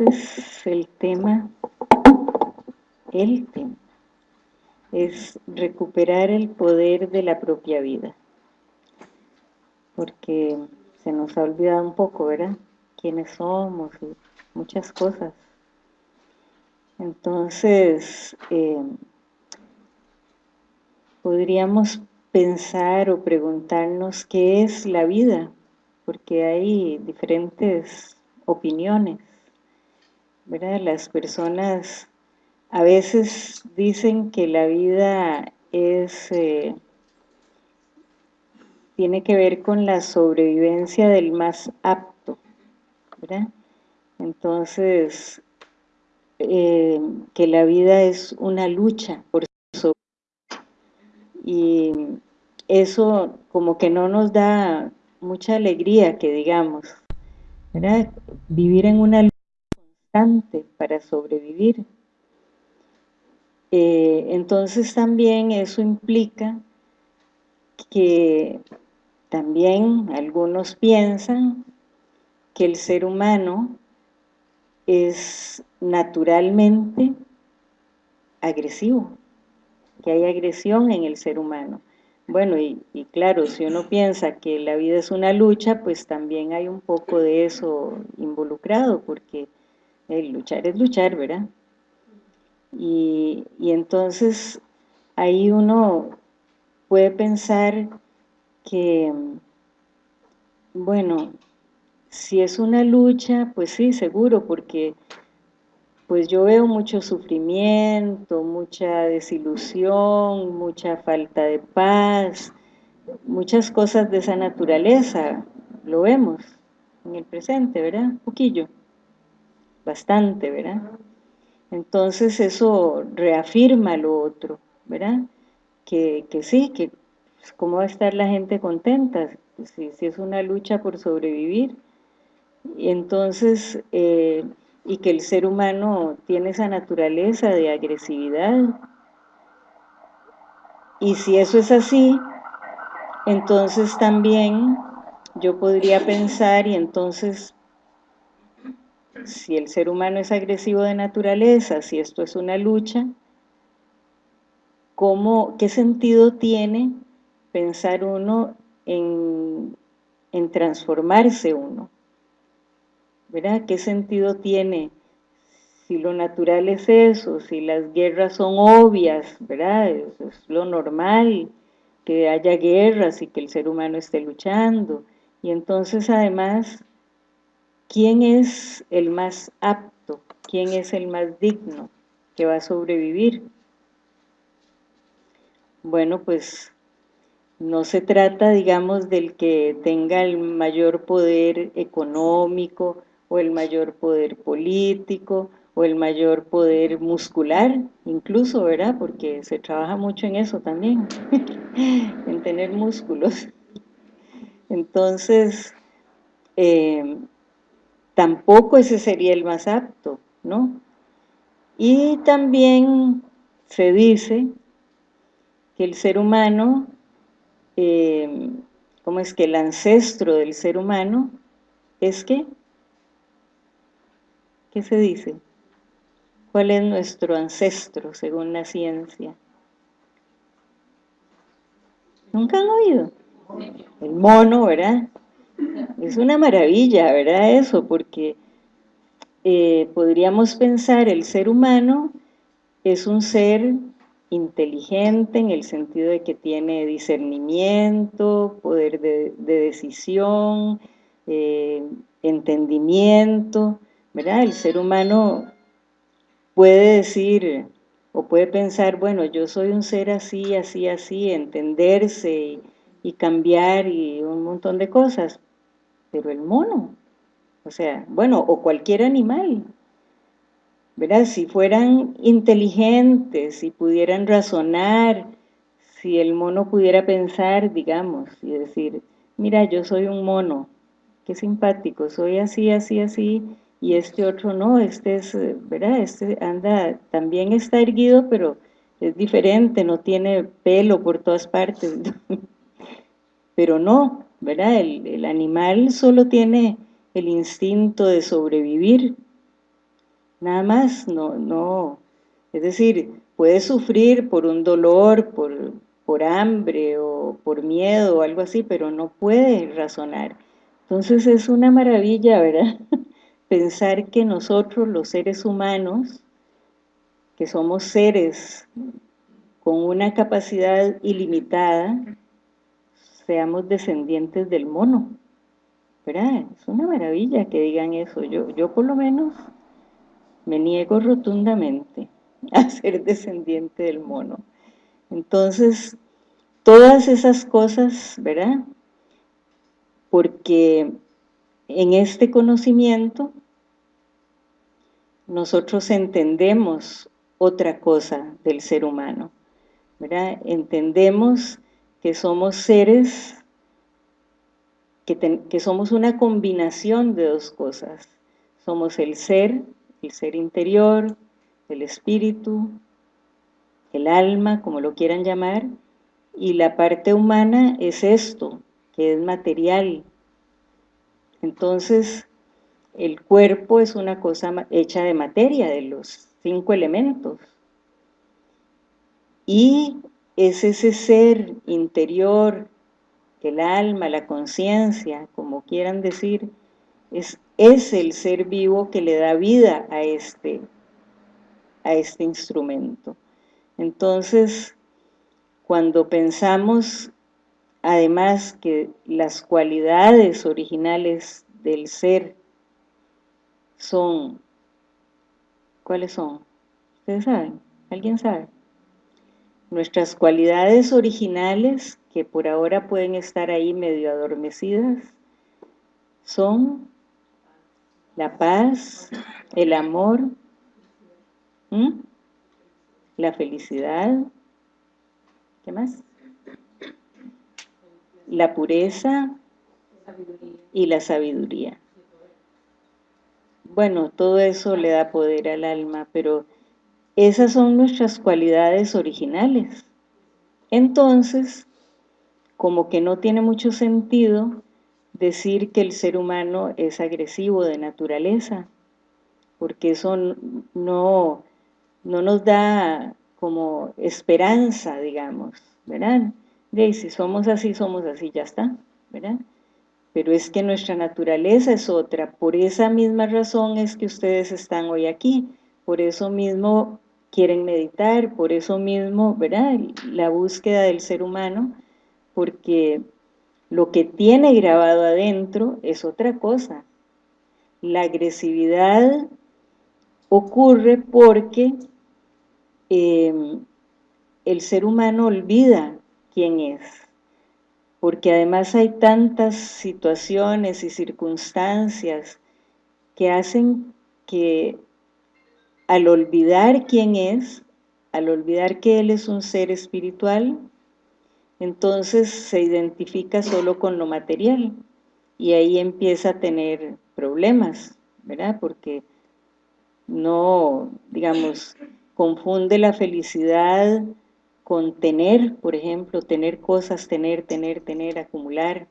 entonces el tema, el tema, es recuperar el poder de la propia vida. Porque se nos ha olvidado un poco, ¿verdad? Quiénes somos y muchas cosas. Entonces, eh, podríamos pensar o preguntarnos qué es la vida, porque hay diferentes opiniones. ¿Verdad? Las personas a veces dicen que la vida es eh, tiene que ver con la sobrevivencia del más apto, ¿verdad? Entonces, eh, que la vida es una lucha por sobrevivir. Y eso como que no nos da mucha alegría, que digamos, ¿verdad? Vivir en una lucha para sobrevivir. Eh, entonces también eso implica que también algunos piensan que el ser humano es naturalmente agresivo, que hay agresión en el ser humano. Bueno, y, claro, si uno piensa que la vida es una lucha, pues también hay un poco de eso involucrado, porque el luchar es luchar, ¿verdad? Y, y entonces ahí uno puede pensar que, bueno, si es una lucha, pues sí, seguro, porque pues yo veo mucho sufrimiento, mucha desilusión, mucha falta de paz, muchas cosas de esa naturaleza, lo vemos en el presente, ¿verdad? Un poquillo, bastante, ¿verdad? Entonces eso reafirma lo otro, ¿verdad? Que, que sí, que pues, cómo va a estar la gente contenta, si, si es una lucha por sobrevivir, y entonces, eh, y que el ser humano tiene esa naturaleza de agresividad. Y si eso es así, entonces también yo podría pensar, y entonces, si el ser humano es agresivo de naturaleza, si esto es una lucha, ¿cómo, ¿qué sentido tiene pensar uno en, transformarse uno? ¿verdad? ¿Qué sentido tiene? Si lo natural es eso, si las guerras son obvias, ¿verdad? Es lo normal, que haya guerras y que el ser humano esté luchando. Y entonces además, ¿quién es el más apto? ¿Quién es el más digno que va a sobrevivir? Bueno, pues no se trata, digamos, del que tenga el mayor poder económico, o el mayor poder político, o el mayor poder muscular, incluso, ¿verdad? Porque se trabaja mucho en eso también, en tener músculos. Entonces, eh, tampoco ese sería el más apto, ¿no? Y también se dice que el ser humano, eh, ¿cómo es que el ancestro del ser humano es que ¿Qué se dice? ¿Cuál es nuestro ancestro según la ciencia? ¿Nunca han oído? El mono, ¿verdad? Es una maravilla, ¿verdad? Eso, porque eh, podríamos pensar el ser humano es un ser inteligente en el sentido de que tiene discernimiento, poder de, decisión, eh, entendimiento, ¿verdad? El ser humano puede decir o puede pensar, bueno, yo soy un ser así, así, así, entenderse y, cambiar y un montón de cosas, pero el mono, o sea, bueno, o cualquier animal, ¿verdad? Si fueran inteligentes, si pudieran razonar, si el mono pudiera pensar, digamos, y decir, mira, yo soy un mono, qué simpático, soy así, así, así, y este otro no, este es, eh, ¿verdad? Este anda, también está erguido, pero es diferente, no tiene pelo por todas partes, pero no, ¿verdad? El, animal solo tiene el instinto de sobrevivir, nada más, no, no, es decir, puede sufrir por un dolor, por, por hambre o por miedo o algo así, pero no puede razonar. Entonces es una maravilla, ¿verdad? Pensar que nosotros, los seres humanos, que somos seres con una capacidad ilimitada, seamos descendientes del mono. ¿Verdad? Es una maravilla que digan eso. Yo, yo por lo menos me niego rotundamente a ser descendiente del mono. Entonces, todas esas cosas, ¿verdad? Porque en este conocimiento nosotros entendemos otra cosa del ser humano, ¿verdad? Entendemos que somos seres, que, que somos una combinación de dos cosas. Somos el ser, el ser interior, el espíritu, el alma, como lo quieran llamar, y la parte humana es esto, que es material. Entonces, el cuerpo es una cosa hecha de materia, de los cinco elementos. Y es ese ser interior, el alma, la conciencia, como quieran decir, es, es el ser vivo que le da vida a este, a este instrumento. Entonces, cuando pensamos además que las cualidades originales del ser son, ¿cuáles son? ¿Ustedes saben? ¿Alguien sabe? Nuestras cualidades originales, que por ahora pueden estar ahí medio adormecidas, son la paz, el amor, la felicidad, ¿qué más? La pureza y la sabiduría. Bueno, todo eso le da poder al alma, pero esas son nuestras cualidades originales. Entonces, como que no tiene mucho sentido decir que el ser humano es agresivo de naturaleza, porque eso no, no nos da como esperanza, digamos, ¿verdad? De si somos así, somos así, ya está, ¿verdad? Pero es que nuestra naturaleza es otra, por esa misma razón es que ustedes están hoy aquí, por eso mismo quieren meditar, por eso mismo, ¿verdad? La búsqueda del ser humano, porque lo que tiene grabado adentro es otra cosa. La agresividad ocurre porque em, el ser humano olvida quién es, porque además hay tantas situaciones y circunstancias que hacen que al olvidar quién es, al olvidar que Él es un ser espiritual, entonces se identifica solo con lo material y ahí empieza a tener problemas, ¿verdad? Porque no, digamos, confunde la felicidad con tener, por ejemplo, tener cosas, tener, tener, tener, acumular,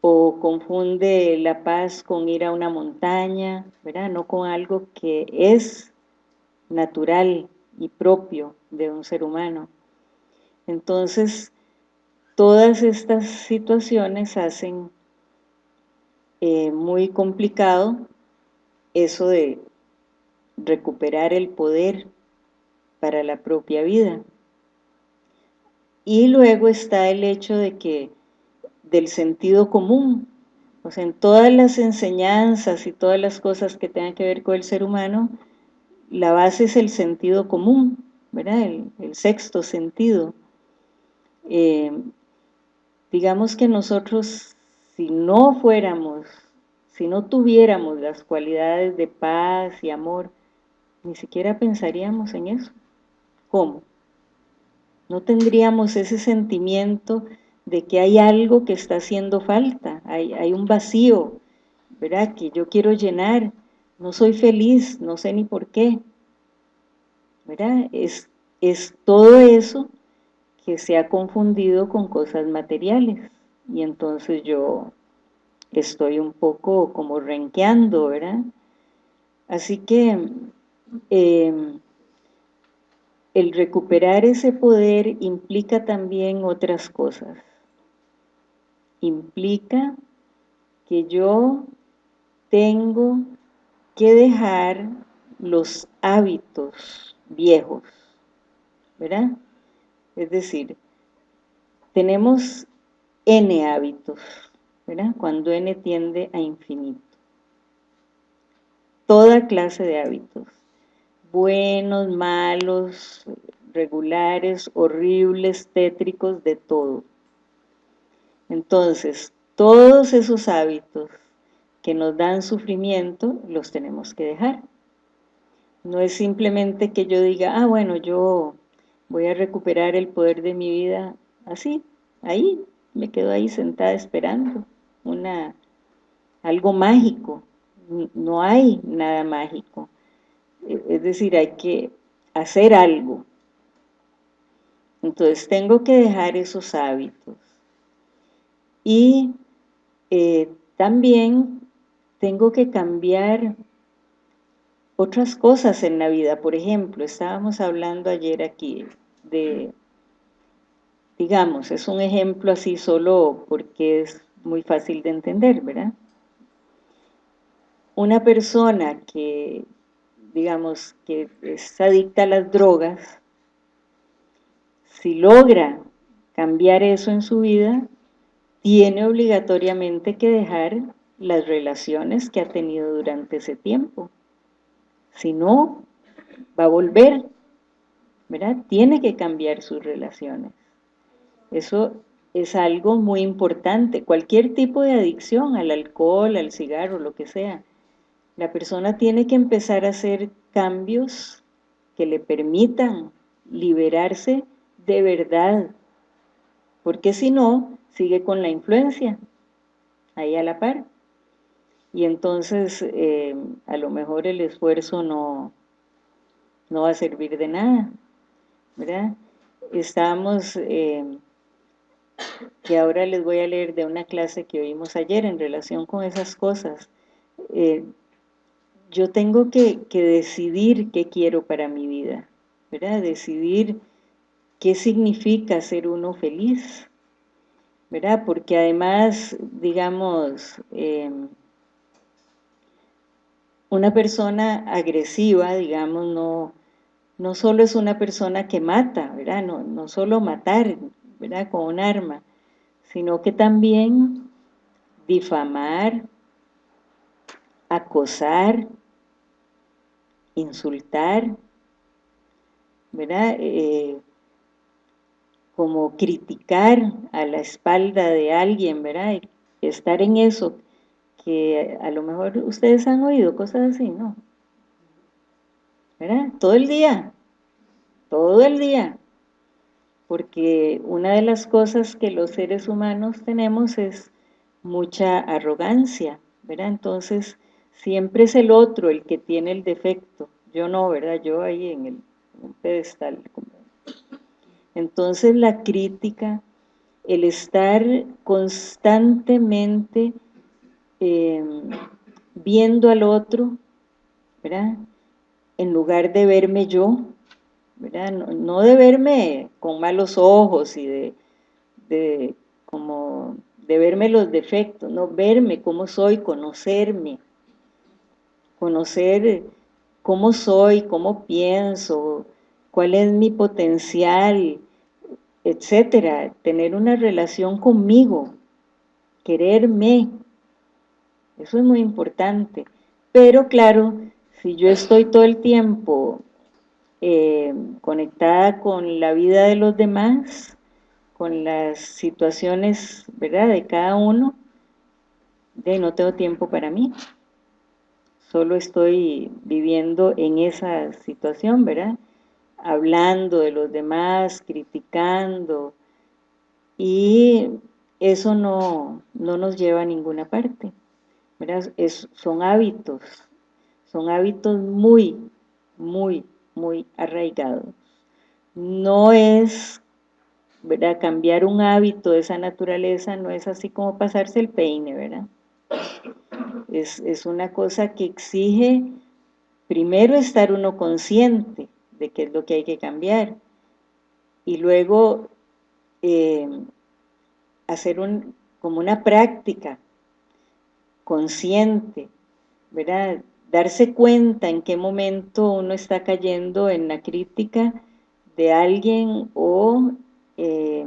o confunde la paz con ir a una montaña, ¿verdad? No con algo que es natural y propio de un ser humano. Entonces, todas estas situaciones hacen eh, muy complicado eso de recuperar el poder para la propia vida. Y luego está el hecho de que del sentido común, o sea, en todas las enseñanzas y todas las cosas que tengan que ver con el ser humano, la base es el sentido común, ¿verdad? El, sexto sentido. Eh, digamos que nosotros, si no fuéramos, si no tuviéramos las cualidades de paz y amor, ni siquiera pensaríamos en eso. ¿Cómo? No tendríamos ese sentimiento de que hay algo que está haciendo falta, hay, hay un vacío, ¿verdad? Que yo quiero llenar, no soy feliz, no sé ni por qué, ¿verdad? Es, es todo eso que se ha confundido con cosas materiales, y entonces yo estoy un poco como renqueando, ¿verdad? Así que em, el recuperar ese poder implica también otras cosas. Implica que yo tengo que dejar los hábitos viejos, ¿verdad? Es decir, tenemos N hábitos, ¿verdad? Cuando N tiende a infinito. Toda clase de hábitos, buenos, malos, regulares, horribles, tétricos, de todo. Entonces, todos esos hábitos que nos dan sufrimiento, los tenemos que dejar. No es simplemente que yo diga, ah, bueno, yo voy a recuperar el poder de mi vida así, ahí, me quedo ahí sentada esperando una, algo mágico. No hay nada mágico. E, es decir, hay que hacer algo. Entonces tengo que dejar esos hábitos. Y eh, también tengo que cambiar otras cosas en la vida. Por ejemplo, estábamos hablando ayer aquí de, digamos, es un ejemplo así solo porque es muy fácil de entender, ¿verdad? Una persona que, digamos, que es adicta a las drogas, si logra cambiar eso en su vida, tiene obligatoriamente que dejar las relaciones que ha tenido durante ese tiempo. Si no, va a volver, ¿verdad? Tiene que cambiar sus relaciones. Eso es algo muy importante. Cualquier tipo de adicción, al alcohol, al cigarro, lo que sea, la persona tiene que empezar a hacer cambios que le permitan liberarse de verdad, porque si no, sigue con la influencia, ahí a la par. Y entonces, eh, a lo mejor el esfuerzo no, no va a servir de nada, ¿verdad? Estamos, eh, que ahora les voy a leer de una clase que oímos ayer en relación con esas cosas. Eh, yo tengo que, que decidir qué quiero para mi vida, ¿verdad? Decidir qué significa ser uno feliz, ¿verdad? Porque además, digamos, em, una persona agresiva, digamos, no, no solo es una persona que mata, ¿verdad? No, no solo matar, ¿verdad? Con un arma, sino que también difamar, acosar, insultar, ¿verdad? Eh, como criticar a la espalda de alguien, ¿verdad? Estar en eso, que a lo mejor ustedes han oído cosas así, ¿no? ¿Verdad? Todo el día, todo el día. Porque una de las cosas que los seres humanos tenemos es mucha arrogancia, ¿verdad? Entonces, siempre es el otro el que tiene el defecto. Yo no, ¿verdad? Yo ahí en el, pedestal, entonces la crítica, el estar constantemente em, viendo al otro, ¿verdad? En lugar de verme yo, ¿verdad? No, de verme con malos ojos y de, de, como, de verme los defectos, no, verme cómo soy, conocerme, conocer cómo soy, cómo pienso, cuál es mi potencial, etcétera, tener una relación conmigo, quererme, eso es muy importante, pero claro, si yo estoy todo el tiempo eh, conectada con la vida de los demás, con las situaciones, ¿verdad?, de cada uno, de no tengo tiempo para mí, solo estoy viviendo en esa situación, ¿verdad?, hablando de los demás, criticando, y eso no, no nos lleva a ninguna parte. son hábitos, son hábitos muy, muy, muy arraigados. No es, ¿verdad? Cambiar un hábito de esa naturaleza no es así como pasarse el peine, ¿verdad? Es, es una cosa que exige primero estar uno consciente de qué es lo que hay que cambiar y luego eh, hacer un, como una práctica consciente, ¿verdad? Darse cuenta en qué momento uno está cayendo en la crítica de alguien o eh,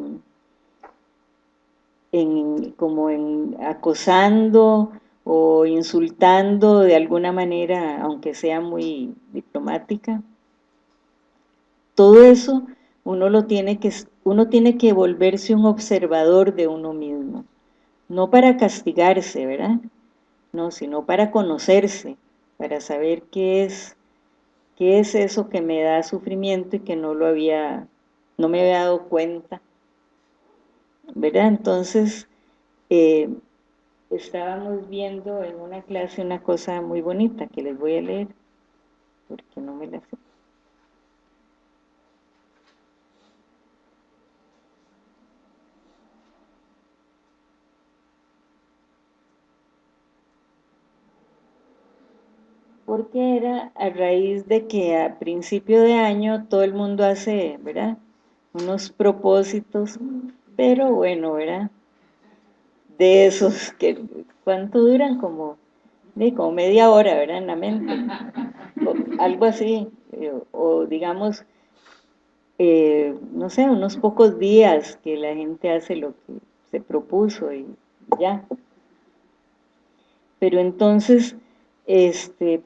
en, como en acosando o insultando de alguna manera, aunque sea muy diplomática. Todo eso uno, lo tiene que, uno tiene que volverse un observador de uno mismo, no para castigarse, ¿verdad? No, sino para conocerse, para saber qué es, qué es eso que me da sufrimiento y que no lo había, no me había dado cuenta, ¿verdad? Entonces, eh, estábamos viendo en una clase una cosa muy bonita que les voy a leer, porque no me la sé. Porque era a raíz de que a principio de año todo el mundo hace, ¿verdad? Unos propósitos, pero bueno, ¿verdad? De esos que, ¿cuánto duran? Como, como media hora, ¿verdad? En la mente, algo así, eh, o digamos, eh, no sé, unos pocos días que la gente hace lo que se propuso y ya. Pero entonces, este,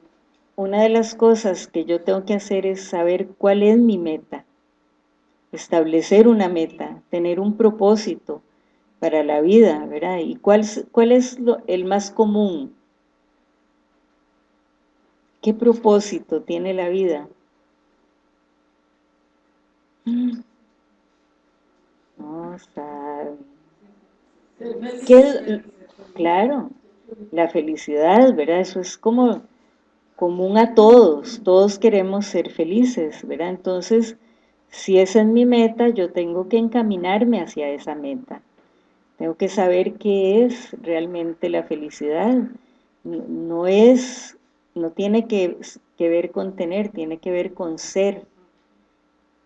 una de las cosas que yo tengo que hacer es saber cuál es mi meta, establecer una meta, tener un propósito para la vida, ¿verdad? ¿Y cuál, cuál es el más común? ¿Qué propósito tiene la vida? No sabe. ¿Qué, claro, la felicidad, ¿verdad? Eso es como común a todos, todos queremos ser felices, ¿verdad? Entonces, si esa es mi meta, yo tengo que encaminarme hacia esa meta. Tengo que saber qué es realmente la felicidad. No es, no tiene que, ver con tener, tiene que ver con ser,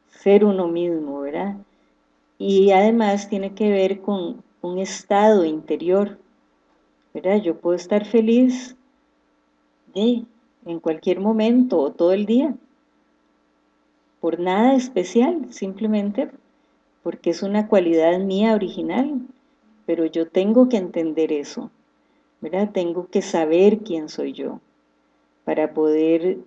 ser uno mismo, ¿verdad? Y además tiene que ver con un estado interior, ¿verdad? Yo puedo estar feliz, ¿sí? En cualquier momento o todo el día, por nada especial, simplemente porque es una cualidad mía original, pero yo tengo que entender eso, ¿verdad? Tengo que saber quién soy yo, para poder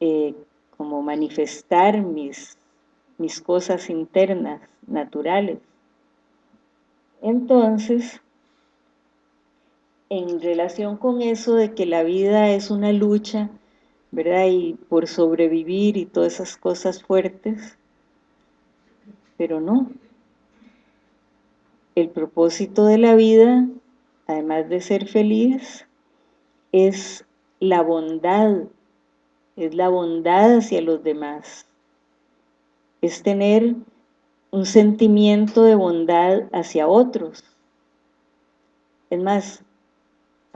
eh, como manifestar mis, mis cosas internas, naturales. Entonces, en relación con eso de que la vida es una lucha, ¿verdad? Y por sobrevivir y todas esas cosas fuertes, pero no. El propósito de la vida, además de ser feliz, es la bondad, es la bondad hacia los demás, es tener un sentimiento de bondad hacia otros. Es más,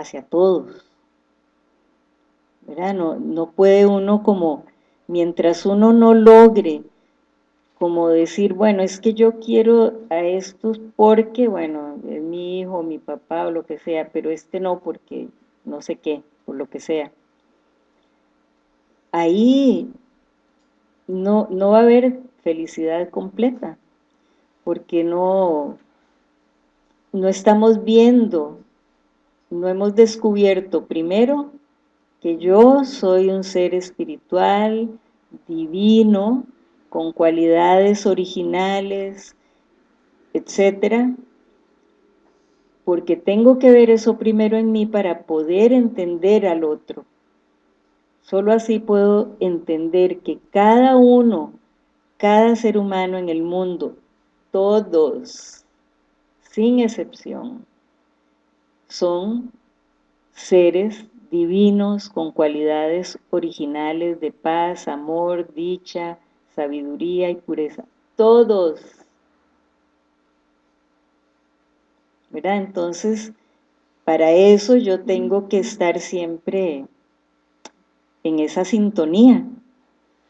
hacia todos. ¿verdad? No, no puede uno como, mientras uno no logre como decir, bueno, es que yo quiero a estos porque, bueno, es mi hijo, mi papá o lo que sea, pero este no porque no sé qué, por lo que sea. Ahí no, no va a haber felicidad completa, porque no, no estamos viendo no hemos descubierto primero que yo soy un ser espiritual, divino, con cualidades originales, etcétera, porque tengo que ver eso primero en mí para poder entender al otro. Solo así puedo entender que cada uno, cada ser humano en el mundo, todos, sin excepción, son seres divinos con cualidades originales de paz, amor, dicha, sabiduría y pureza. Todos. ¿Verdad? Entonces, para eso yo tengo que estar siempre en esa sintonía,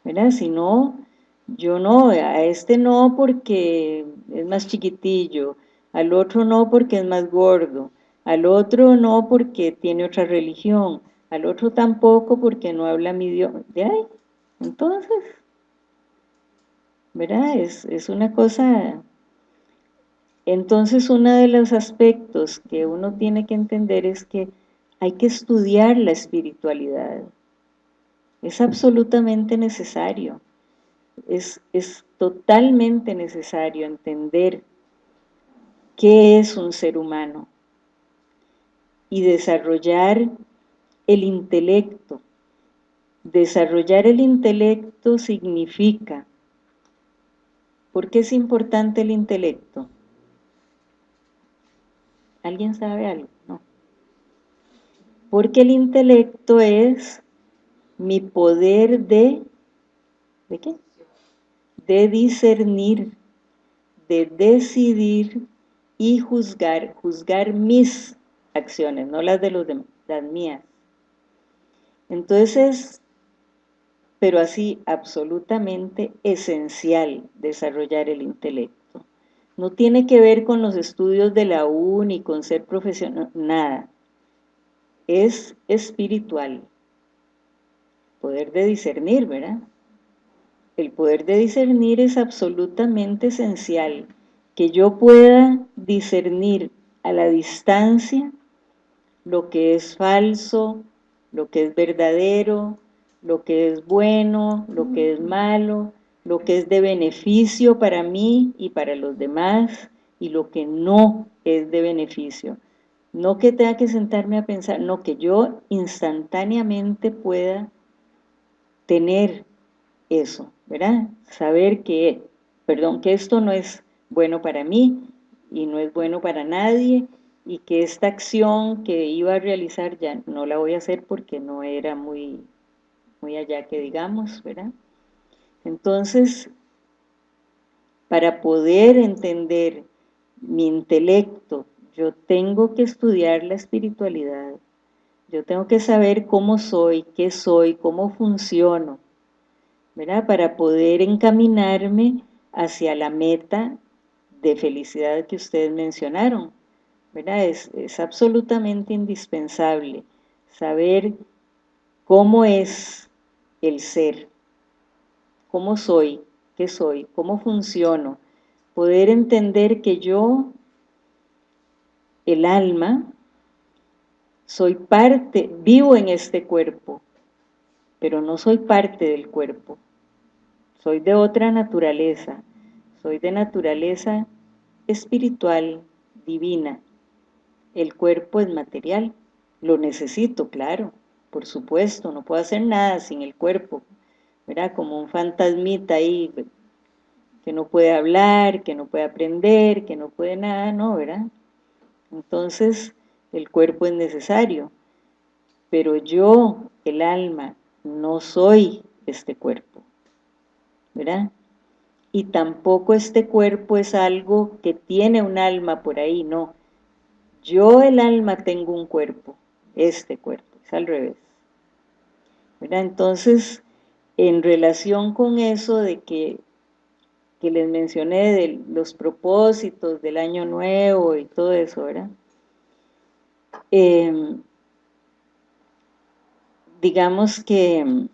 ¿verdad? Si no, yo no, a este no porque es más chiquitillo, al otro no porque es más gordo, al otro no porque tiene otra religión, al otro tampoco porque no habla mi idioma. ¿De ahí? Entonces, ¿verdad? Es, es una cosa... Entonces, uno de los aspectos que uno tiene que entender es que hay que estudiar la espiritualidad. Es absolutamente necesario. Es, es totalmente necesario entender qué es un ser humano y desarrollar el intelecto. Desarrollar el intelecto significa, ¿por qué es importante el intelecto? ¿Alguien sabe algo? No. Porque el intelecto es mi poder de, ¿de qué? De discernir, de decidir y juzgar, juzgar mis acciones, no las de los las mías. Entonces, pero así absolutamente esencial desarrollar el intelecto. No tiene que ver con los estudios de la U ni con ser profesional, nada. Es espiritual. Poder de discernir, ¿verdad? El poder de discernir es absolutamente esencial que yo pueda discernir a la distancia lo que es falso, lo que es verdadero, lo que es bueno, lo que es malo, lo que es de beneficio para mí y para los demás, y lo que no es de beneficio. No que tenga que sentarme a pensar, no, que yo instantáneamente pueda tener eso, ¿verdad? Saber que, perdón, que esto no es bueno para mí y no es bueno para nadie y que esta acción que iba a realizar ya no la voy a hacer porque no era muy, muy allá que digamos, ¿verdad? Entonces, para poder entender mi intelecto, yo tengo que estudiar la espiritualidad, yo tengo que saber cómo soy, qué soy, cómo funciono, ¿verdad? Para poder encaminarme hacia la meta de felicidad que ustedes mencionaron, Es, es absolutamente indispensable saber cómo es el ser, cómo soy, qué soy, cómo funciono, poder entender que yo, el alma, soy parte, vivo en este cuerpo, pero no soy parte del cuerpo, soy de otra naturaleza, soy de naturaleza espiritual, divina. El cuerpo es material, lo necesito, claro, por supuesto, no puedo hacer nada sin el cuerpo, ¿verdad? Como un fantasmita ahí que no puede hablar, que no puede aprender, que no puede nada, no, ¿verdad? Entonces, el cuerpo es necesario, pero yo, el alma, no soy este cuerpo, ¿verdad? y tampoco este cuerpo es algo que tiene un alma por ahí, no. Yo el alma tengo un cuerpo, este cuerpo, es al revés. Entonces, en relación con eso de que, que les mencioné de los propósitos del año nuevo y todo eso, ¿verdad? Em, digamos que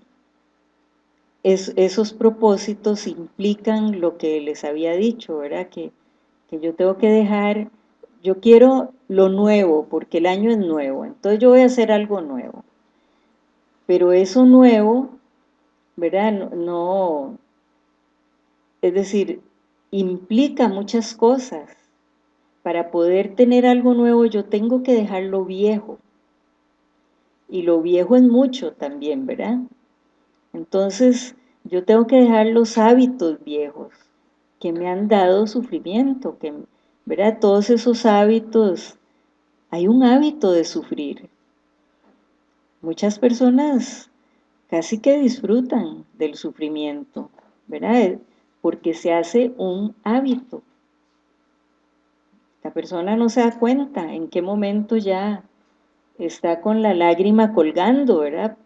esos propósitos implican lo que les había dicho, ¿verdad? Que, que yo tengo que dejar, yo quiero lo nuevo, porque el año es nuevo, entonces yo voy a hacer algo nuevo. Pero eso nuevo, ¿verdad? No, es decir, implica muchas cosas. Para poder tener algo nuevo yo tengo que dejar lo viejo. Y lo viejo es mucho también, ¿verdad? Entonces, yo tengo que dejar los hábitos viejos que me han dado sufrimiento, que, ¿verdad? Todos esos hábitos, hay un hábito de sufrir. Muchas personas casi que disfrutan del sufrimiento, ¿verdad? Porque se hace un hábito. La persona no se da cuenta en qué momento ya está con la lágrima colgando, ¿verdad?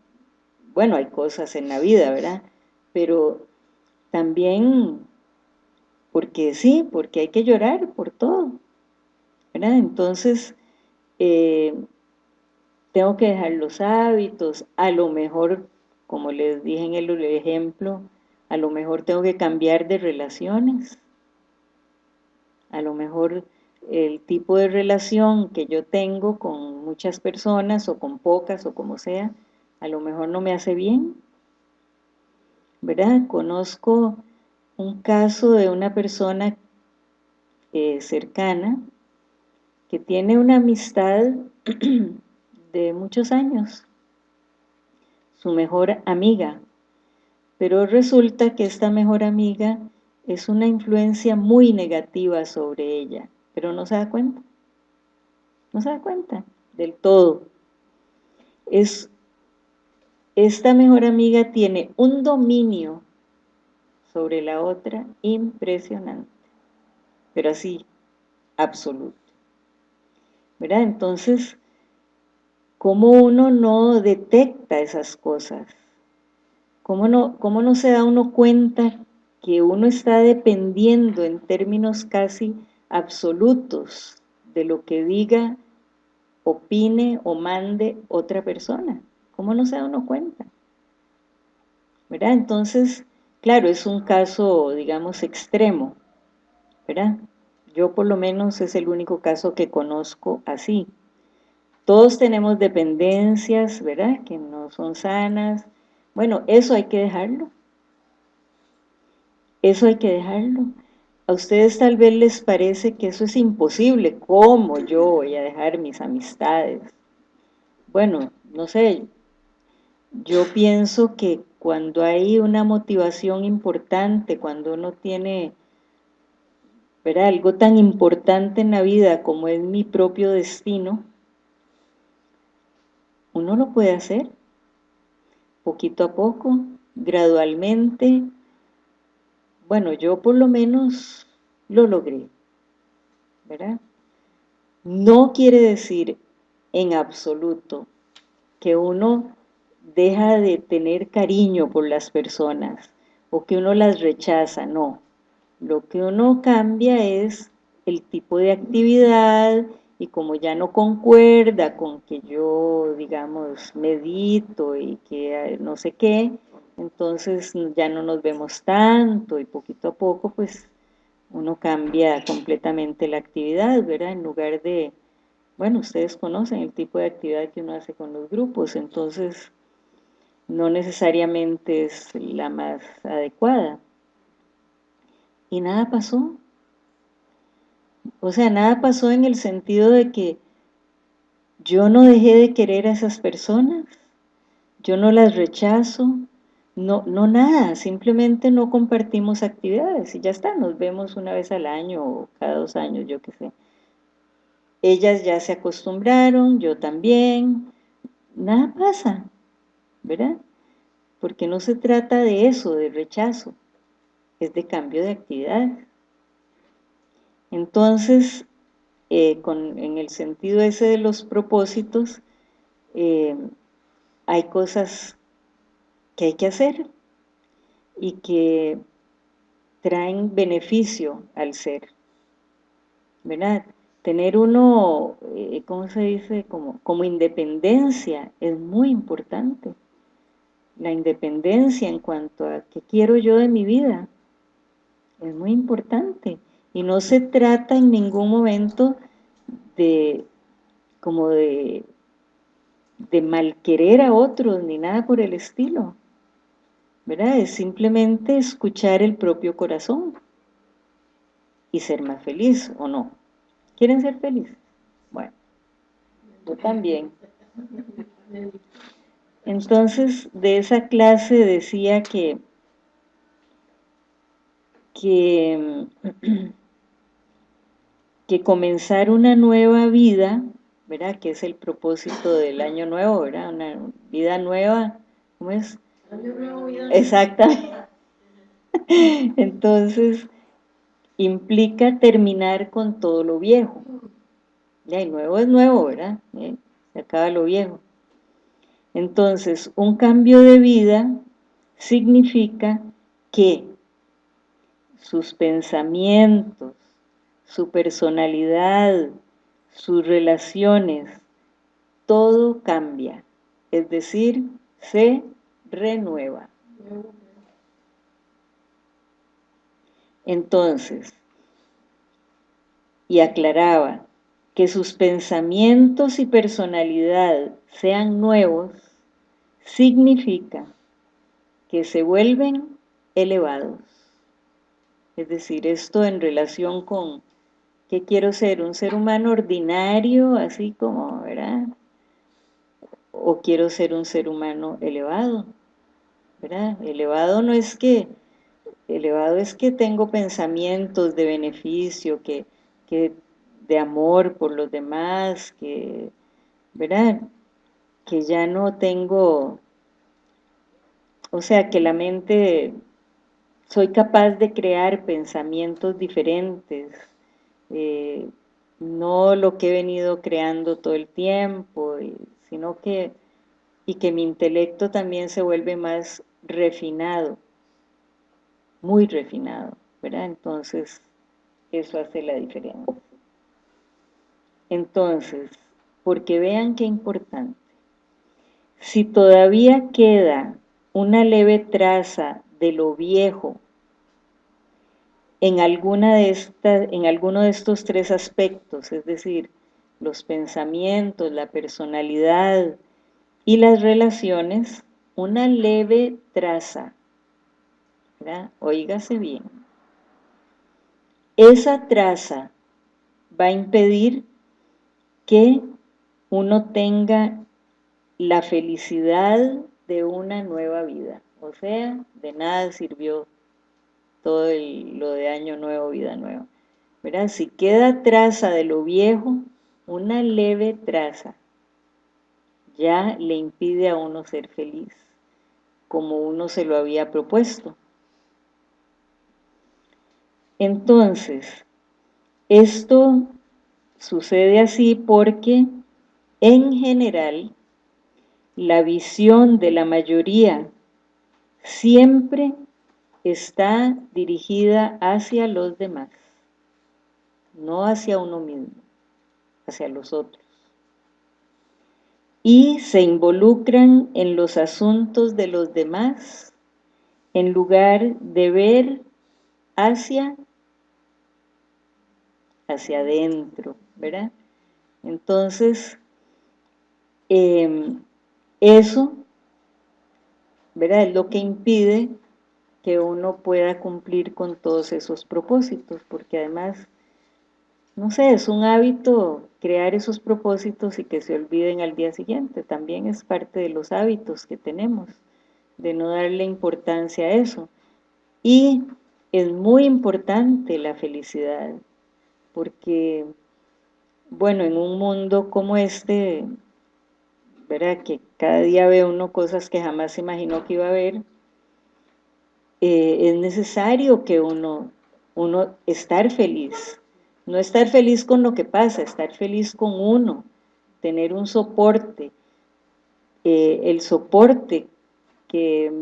bueno, hay cosas en la vida, ¿verdad? Pero también, porque sí, porque hay que llorar por todo, ¿verdad? Entonces, eh, tengo que dejar los hábitos, a lo mejor, como les dije en el ejemplo, a lo mejor tengo que cambiar de relaciones, a lo mejor el tipo de relación que yo tengo con muchas personas o con pocas o como sea, a lo mejor no me hace bien, ¿verdad? Conozco un caso de una persona eh, cercana que tiene una amistad de muchos años, su mejor amiga, pero resulta que esta mejor amiga es una influencia muy negativa sobre ella, pero no se da cuenta, no se da cuenta del todo. Es, esta mejor amiga tiene un dominio sobre la otra impresionante, pero así, absoluto. ¿Verdad? Entonces, ¿cómo uno no detecta esas cosas? ¿Cómo no, cómo no se da uno cuenta que uno está dependiendo en términos casi absolutos de lo que diga, opine o mande otra persona? ¿Cómo no se da uno cuenta? ¿Verdad? Entonces, claro, es un caso, digamos, extremo, ¿verdad? Yo por lo menos es el único caso que conozco así. Todos tenemos dependencias, ¿verdad? Que no son sanas. Bueno, eso hay que dejarlo. Eso hay que dejarlo. A ustedes tal vez les parece que eso es imposible. ¿Cómo yo voy a dejar mis amistades? Bueno, no sé. Yo pienso que cuando hay una motivación importante, cuando uno tiene ¿verdad? algo tan importante en la vida como es mi propio destino, uno lo puede hacer poquito a poco, gradualmente. Bueno, yo por lo menos lo logré, ¿verdad? No quiere decir en absoluto que uno deja de tener cariño por las personas o que uno las rechaza, no. Lo que uno cambia es el tipo de actividad y como ya no concuerda con que yo, digamos, medito y que no sé qué, entonces ya no nos vemos tanto y poquito a poco pues uno cambia completamente la actividad, ¿verdad? En lugar de, bueno, ustedes conocen el tipo de actividad que uno hace con los grupos, entonces no necesariamente es la más adecuada. Y nada pasó, o sea, nada pasó en el sentido de que yo no dejé de querer a esas personas, yo no las rechazo, no, no nada, simplemente no compartimos actividades y ya está, nos vemos una vez al año o cada dos años, yo qué sé. Ellas ya se acostumbraron, yo también, nada pasa, ¿verdad? Porque no se trata de eso, de rechazo, es de cambio de actividad. Entonces, eh, en el sentido ese de los propósitos, eh, hay cosas que hay que hacer y que traen beneficio al ser, ¿verdad? Tener uno, eh, ¿cómo se dice? Como, como independencia es muy importante. La independencia en cuanto a qué quiero yo de mi vida es muy importante. Y no se trata en ningún momento de como de, de malquerer a otros ni nada por el estilo. ¿Verdad? Es simplemente escuchar el propio corazón y ser más feliz o no. ¿Quieren ser felices? Bueno, yo también. Entonces, de esa clase decía que, que que comenzar una nueva vida, ¿verdad? Que es el propósito del año nuevo, ¿verdad? Una vida nueva, ¿cómo es? Año nuevo, vida Exactamente. Entonces, implica terminar con todo lo viejo. Ya, y nuevo es nuevo, ¿verdad? ¿Eh? Se acaba lo viejo. Entonces, un cambio de vida significa que sus pensamientos, su personalidad, sus relaciones, todo cambia, es decir, se renueva. Entonces, y aclaraba, que sus pensamientos y personalidad sean nuevos, significa que se vuelven elevados. Es decir, esto en relación con ¿qué quiero ser? ¿Un ser humano ordinario, así como, verdad? ¿O quiero ser un ser humano elevado? ¿Verdad? Elevado no es que, elevado es que tengo pensamientos de beneficio, que, que de amor por los demás, que, ¿verdad? Que ya no tengo, o sea, que la mente, soy capaz de crear pensamientos diferentes, eh, no lo que he venido creando todo el tiempo, sino que, y que mi intelecto también se vuelve más refinado, muy refinado, ¿verdad? Entonces, eso hace la diferencia. Entonces, porque vean qué importante, si todavía queda una leve traza de lo viejo en, alguna de en alguno de estos tres aspectos, es decir, los pensamientos, la personalidad y las relaciones, una leve traza, ¿verdad? oígase bien, esa traza va a impedir que uno tenga la felicidad de una nueva vida. O sea, de nada sirvió todo lo de año nuevo, vida nueva. Si queda traza de lo viejo, una leve traza, ya le impide a uno ser feliz, como uno se lo había propuesto. Entonces, esto Sucede así porque, en general, la visión de la mayoría siempre está dirigida hacia los demás, no hacia uno mismo, hacia los otros. Y se involucran en los asuntos de los demás en lugar de ver hacia, hacia adentro, ¿verdad? Entonces, em, eso, ¿verdad? Es lo que impide que uno pueda cumplir con todos esos propósitos, porque además, no sé, es un hábito crear esos propósitos y que se olviden al día siguiente, también es parte de los hábitos que tenemos, de no darle importancia a eso. Y es muy importante la felicidad, porque bueno, en un mundo como este, ¿verdad? que cada día ve uno cosas que jamás se imaginó que iba a ver, eh, es necesario que uno, uno estar feliz, no estar feliz con lo que pasa, estar feliz con uno, tener un soporte, eh, el soporte que,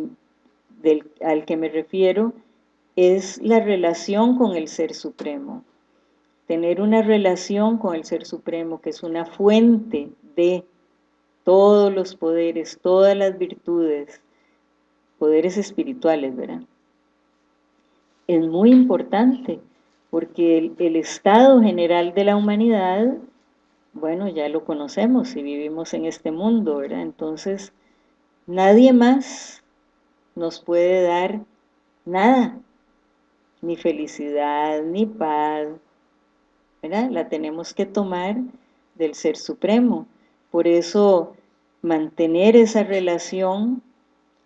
al que me refiero es la relación con el Ser Supremo, tener una relación con el Ser Supremo, que es una fuente de todos los poderes, todas las virtudes, poderes espirituales, ¿verdad? Es muy importante, porque el, estado general de la humanidad, bueno, ya lo conocemos y vivimos en este mundo, ¿verdad? Entonces, nadie más nos puede dar nada, ni felicidad, ni paz, la tenemos que tomar del Ser Supremo. Por eso mantener esa relación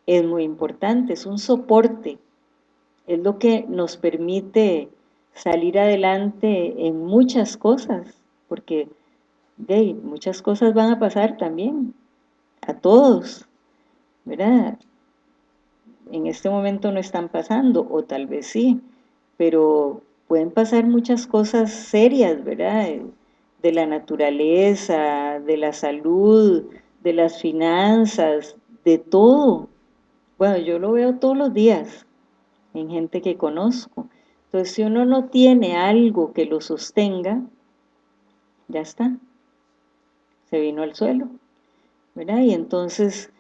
es muy importante, es un soporte, es lo que nos permite salir adelante en muchas cosas, porque muchas cosas van a pasar también, a todos, ¿verdad? En este momento no están pasando, o tal vez sí, pero pueden pasar muchas cosas serias, ¿verdad? De la naturaleza, de la salud, de las finanzas, de todo. Bueno, yo lo veo todos los días en gente que conozco. Entonces, si uno no tiene algo que lo sostenga, ya está. Se vino al suelo. ¿Verdad? Y entonces,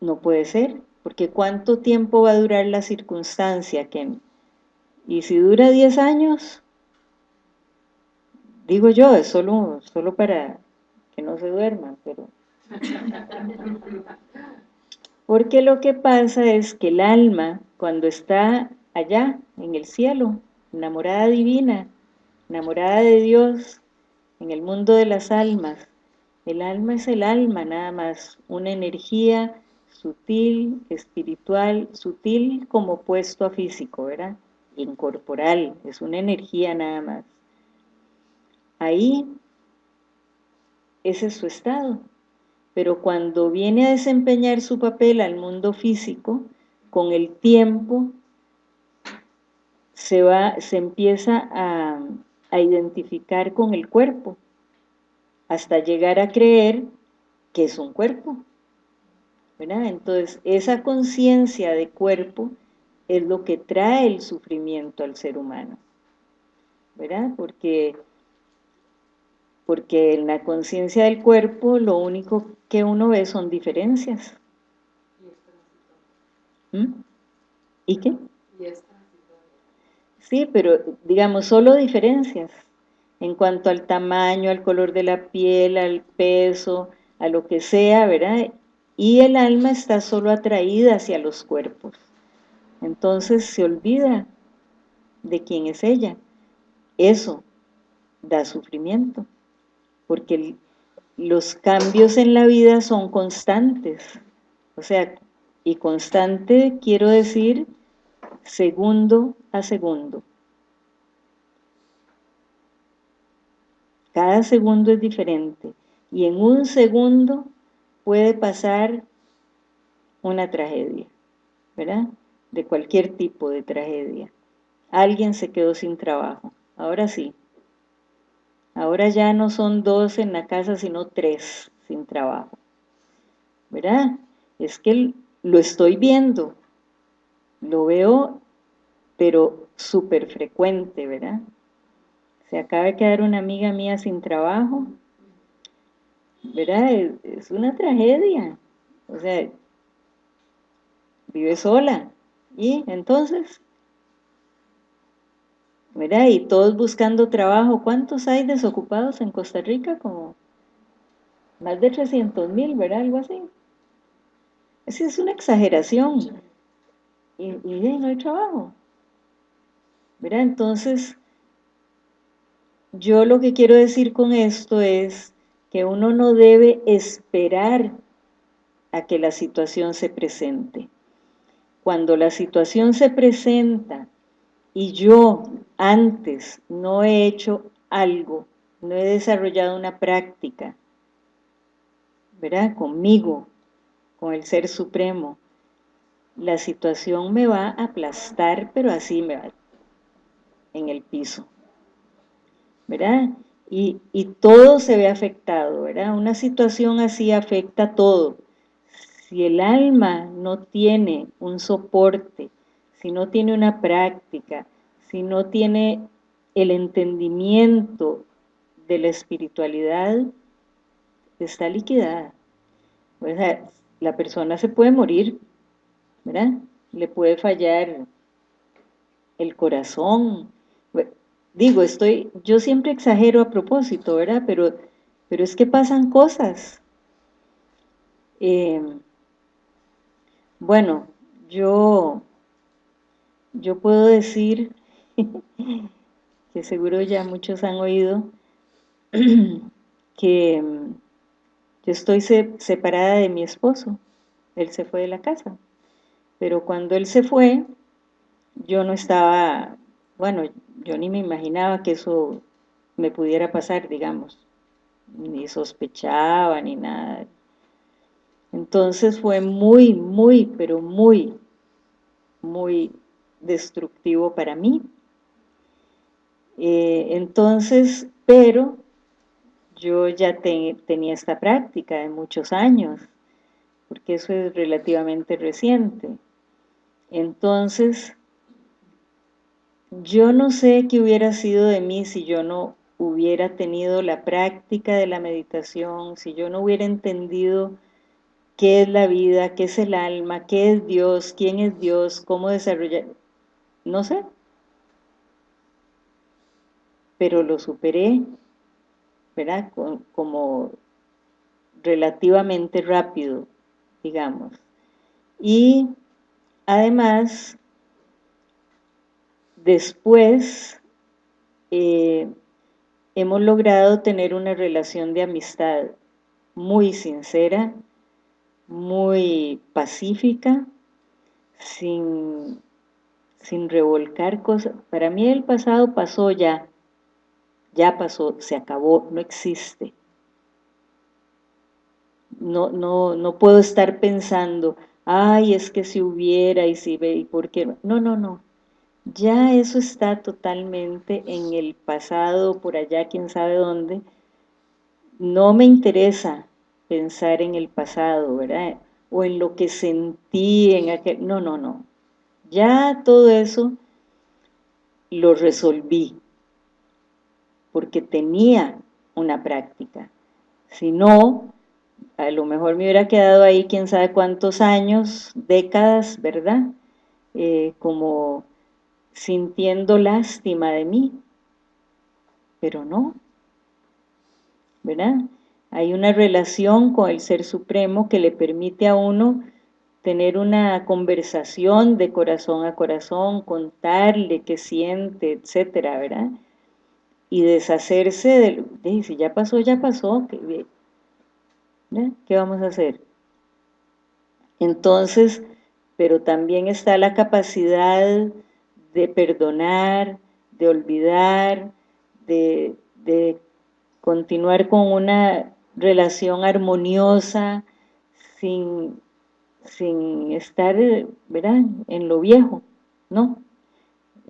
no puede ser. Porque ¿cuánto tiempo va a durar la circunstancia? Que, y si dura 10 años, digo yo, es solo, solo para que no se duerman, pero... Porque lo que pasa es que el alma, cuando está allá, en el cielo, enamorada divina, enamorada de Dios, en el mundo de las almas, el alma es el alma nada más, una energía sutil, espiritual, sutil como puesto a físico, ¿verdad? Incorporal, es una energía nada más. Ahí, ese es su estado. Pero cuando viene a desempeñar su papel al mundo físico, con el tiempo se, va, se empieza a, a identificar con el cuerpo, hasta llegar a creer que es un cuerpo. Entonces, esa conciencia de cuerpo es lo que trae el sufrimiento al ser humano, ¿verdad? Porque, porque en la conciencia del cuerpo lo único que uno ve son diferencias. ¿Mm? ¿Y qué? Sí, pero digamos, solo diferencias en cuanto al tamaño, al color de la piel, al peso, a lo que sea, ¿verdad? y el alma está solo atraída hacia los cuerpos. Entonces se olvida de quién es ella. Eso da sufrimiento, porque los cambios en la vida son constantes. O sea, y constante quiero decir segundo a segundo. Cada segundo es diferente. Y en un segundo puede pasar una tragedia, ¿verdad? De cualquier tipo de tragedia. Alguien se quedó sin trabajo, ahora sí. Ahora ya no son dos en la casa, sino tres sin trabajo. ¿Verdad? Es que lo estoy viendo, lo veo, pero súper frecuente, ¿verdad? Se acaba de quedar una amiga mía sin trabajo, ¿verdad? Es, una tragedia. O sea, vive sola. Y entonces, ¿verdad? Y todos buscando trabajo. ¿Cuántos hay desocupados en Costa Rica? Como más de 300 mil, ¿verdad? Algo así. Esa es una exageración. Y, y no hay trabajo. ¿Verdad? Entonces, yo lo que quiero decir con esto es que uno no debe esperar a que la situación se presente. Cuando la situación se presenta y yo antes no he hecho algo, no he desarrollado una práctica, ¿verdad? Conmigo, con el Ser Supremo, la situación me va a aplastar, pero así me va en el piso, ¿verdad? y, todo se ve afectado, ¿verdad? Una situación así afecta todo. Si el alma no tiene un soporte, si no tiene una práctica, si no tiene el entendimiento de la espiritualidad, está liquidada. La persona se puede morir, ¿verdad? Le puede fallar el corazón, digo, estoy, yo siempre exagero a propósito, ¿verdad? Pero, pero es que pasan cosas. Eh, bueno, yo, yo puedo decir, que seguro ya muchos han oído, que yo estoy separada de mi esposo, él se fue de la casa, pero cuando él se fue, yo no estaba, bueno, yo ni me imaginaba que eso me pudiera pasar, digamos, ni sospechaba ni nada. Entonces fue muy, muy, pero muy, muy destructivo para mí. Eh, entonces, pero yo ya tenía esta práctica de muchos años, porque eso es relativamente reciente. Entonces, yo no sé qué hubiera sido de mí si yo no hubiera tenido la práctica de la meditación, si yo no hubiera entendido qué es la vida, qué es el alma, qué es Dios, quién es Dios, cómo desarrollar, no sé. Pero lo superé, ¿verdad? Como relativamente rápido, digamos. Y además, después eh, hemos logrado tener una relación de amistad muy sincera, muy pacífica, sin, sin revolcar cosas. Para mí el pasado pasó ya, ya pasó, se acabó, no existe. No, no, no puedo estar pensando, ay, es que si hubiera y si ve, y por qué. No, no, no. Ya eso está totalmente en el pasado, por allá, quién sabe dónde. No me interesa pensar en el pasado, ¿verdad? O en lo que sentí en aquel... No, no, no. Ya todo eso lo resolví, porque tenía una práctica. Si no, a lo mejor me hubiera quedado ahí quién sabe cuántos años, décadas, ¿verdad? Eh, como sintiendo lástima de mí, pero no, ¿verdad? Hay una relación con el Ser Supremo que le permite a uno tener una conversación de corazón a corazón, contarle qué siente, etcétera, ¿verdad? Y deshacerse de, de si ya pasó, ya pasó, ¿qué, ¿qué vamos a hacer? Entonces, pero también está la capacidad de perdonar, de olvidar, de, de continuar con una relación armoniosa, sin, sin estar, ¿verdad?, en lo viejo, ¿no?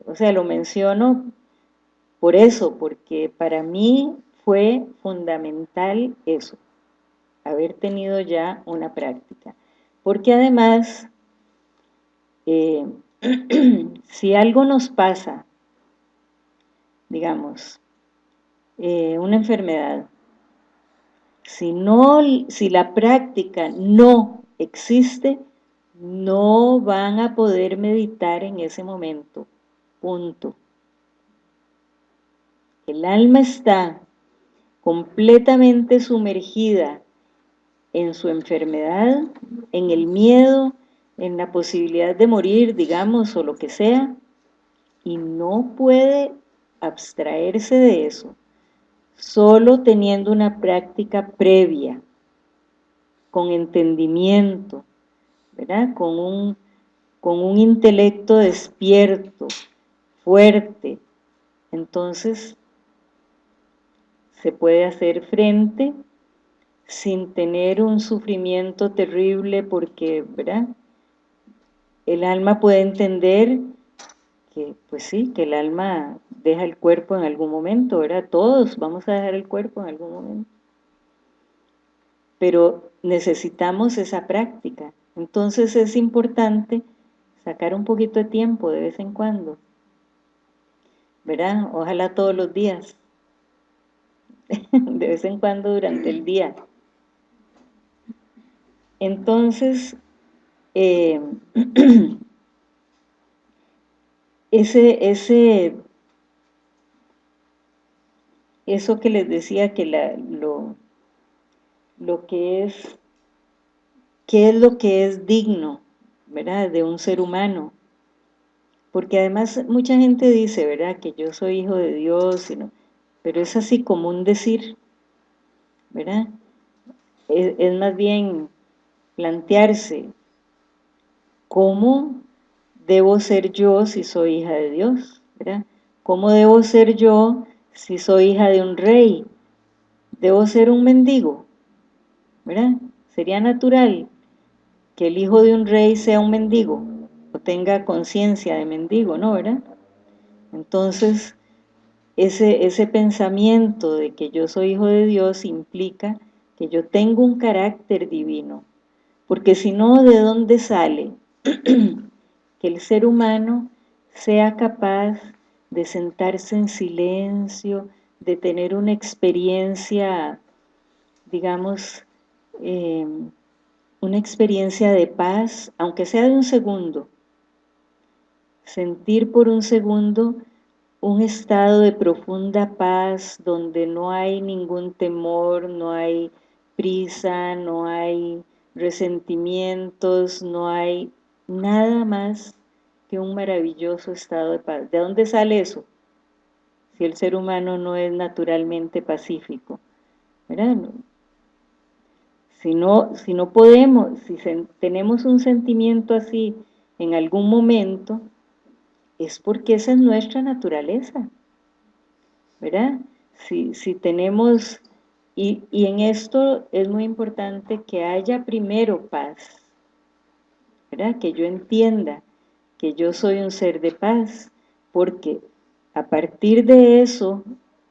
O sea, lo menciono por eso, porque para mí fue fundamental eso, haber tenido ya una práctica. Porque además, eh, si algo nos pasa, digamos, eh, una enfermedad, si, no, si la práctica no existe, no van a poder meditar en ese momento, punto. El alma está completamente sumergida en su enfermedad, en el miedo, en la posibilidad de morir, digamos, o lo que sea, y no puede abstraerse de eso solo teniendo una práctica previa, con entendimiento, ¿verdad? Con un, con un intelecto despierto, fuerte, entonces se puede hacer frente sin tener un sufrimiento terrible porque, ¿verdad? El alma puede entender que, pues sí, que el alma deja el cuerpo en algún momento, ¿verdad? Todos vamos a dejar el cuerpo en algún momento. Pero necesitamos esa práctica. Entonces es importante sacar un poquito de tiempo de vez en cuando. ¿Verdad? Ojalá todos los días. de vez en cuando durante el día. Entonces, eh, ese, ese eso que les decía que la, lo, lo que es, qué es lo que es digno, ¿verdad? De un ser humano. Porque además mucha gente dice, ¿verdad? Que yo soy hijo de Dios, pero es así como un decir, ¿verdad? Es, es más bien plantearse cómo debo ser yo si soy hija de Dios, ¿verdad? ¿Cómo debo ser yo si soy hija de un rey, debo ser un mendigo, ¿verdad? Sería natural que el hijo de un rey sea un mendigo, o tenga conciencia de mendigo, ¿no, verdad? Entonces, ese, ese pensamiento de que yo soy hijo de Dios implica que yo tengo un carácter divino, porque si no, ¿de dónde sale que el ser humano sea capaz de sentarse en silencio, de tener una experiencia, digamos, eh, una experiencia de paz, aunque sea de un segundo, sentir por un segundo un estado de profunda paz donde no hay ningún temor, no hay prisa, no hay resentimientos, no hay nada más que un maravilloso estado de paz. ¿De dónde sale eso? Si el ser humano no es naturalmente pacífico. Si no, si no podemos, si tenemos un sentimiento así en algún momento, es porque esa es nuestra naturaleza, ¿verdad? Si, si tenemos, y, y en esto es muy importante que haya primero paz, ¿verdad? Que yo entienda que yo soy un ser de paz, porque a partir de eso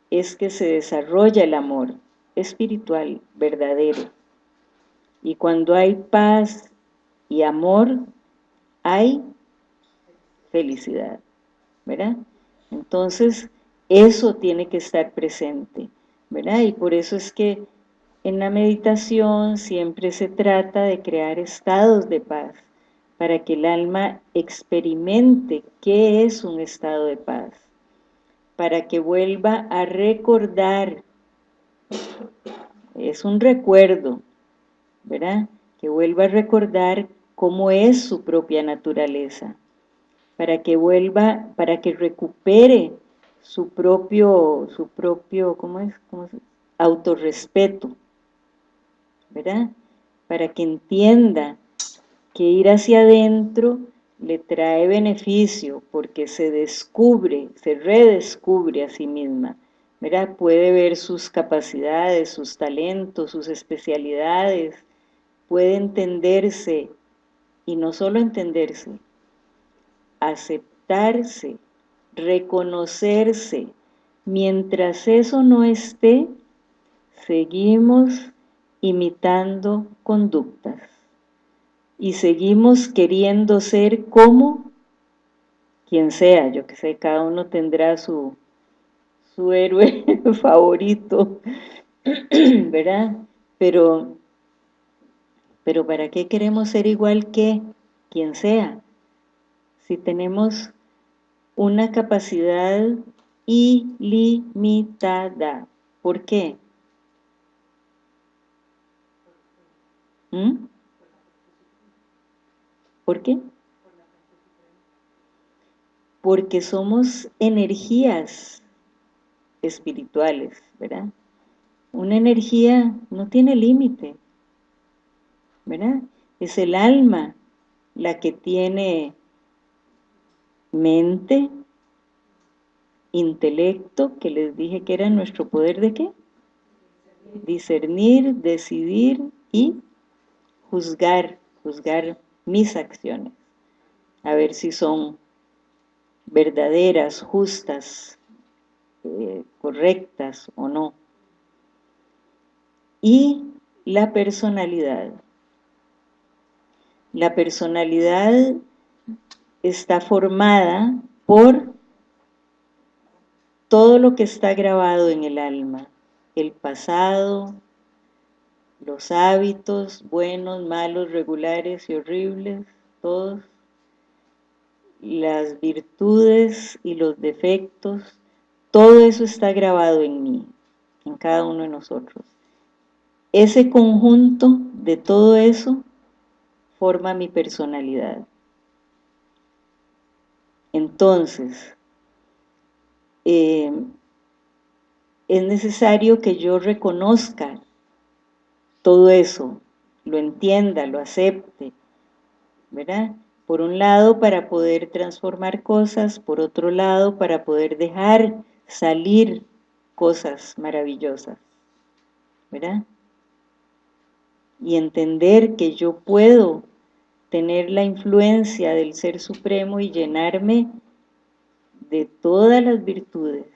es que se desarrolla el amor espiritual verdadero. Y cuando hay paz y amor, hay felicidad, ¿verdad? Entonces, eso tiene que estar presente, ¿verdad? Y por eso es que en la meditación siempre se trata de crear estados de paz, para que el alma experimente qué es un estado de paz, para que vuelva a recordar, es un recuerdo, ¿verdad? Que vuelva a recordar cómo es su propia naturaleza, para que vuelva, para que recupere su propio, su propio, ¿cómo es? ¿Cómo es? Autorrespeto, ¿verdad? Para que entienda que ir hacia adentro le trae beneficio porque se descubre, se redescubre a sí misma, ¿verdad? Puede ver sus capacidades, sus talentos, sus especialidades, puede entenderse, y no solo entenderse, aceptarse, reconocerse. Mientras eso no esté, seguimos imitando conductas y seguimos queriendo ser como quien sea, yo que sé, cada uno tendrá su, su héroe favorito, ¿verdad? Pero, pero ¿para qué queremos ser igual que quien sea? si tenemos una capacidad ilimitada. ¿Por qué? ¿Mm? ¿Por qué? Porque somos energías espirituales, ¿verdad? Una energía no tiene límite, ¿verdad? Es el alma la que tiene mente, intelecto, que les dije que era nuestro poder de qué? Discernir, decidir y juzgar, juzgar mis acciones, a ver si son verdaderas, justas, eh, correctas o no. Y la personalidad. La personalidad está formada por todo lo que está grabado en el alma, el pasado, los hábitos buenos, malos, regulares y horribles, todos, las virtudes y los defectos, todo eso está grabado en mí, en cada uno de nosotros. Ese conjunto de todo eso forma mi personalidad. Entonces, eh, es necesario que yo reconozca todo eso, lo entienda, lo acepte, ¿verdad? Por un lado, para poder transformar cosas, por otro lado, para poder dejar salir cosas maravillosas, ¿verdad? Y entender que yo puedo tener la influencia del Ser Supremo y llenarme de todas las virtudes,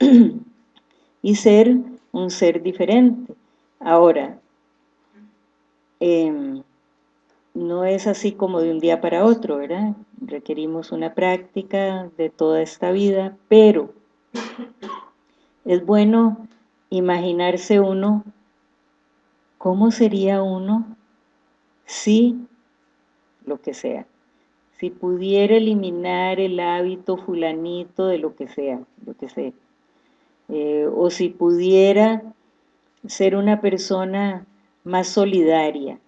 y ser un ser diferente. Ahora, em, no es así como de un día para otro, ¿verdad? Requerimos una práctica de toda esta vida, pero es bueno imaginarse uno cómo sería uno si lo que sea, si pudiera eliminar el hábito fulanito de lo que sea, lo que sea, eh, o si pudiera ser una persona más solidaria,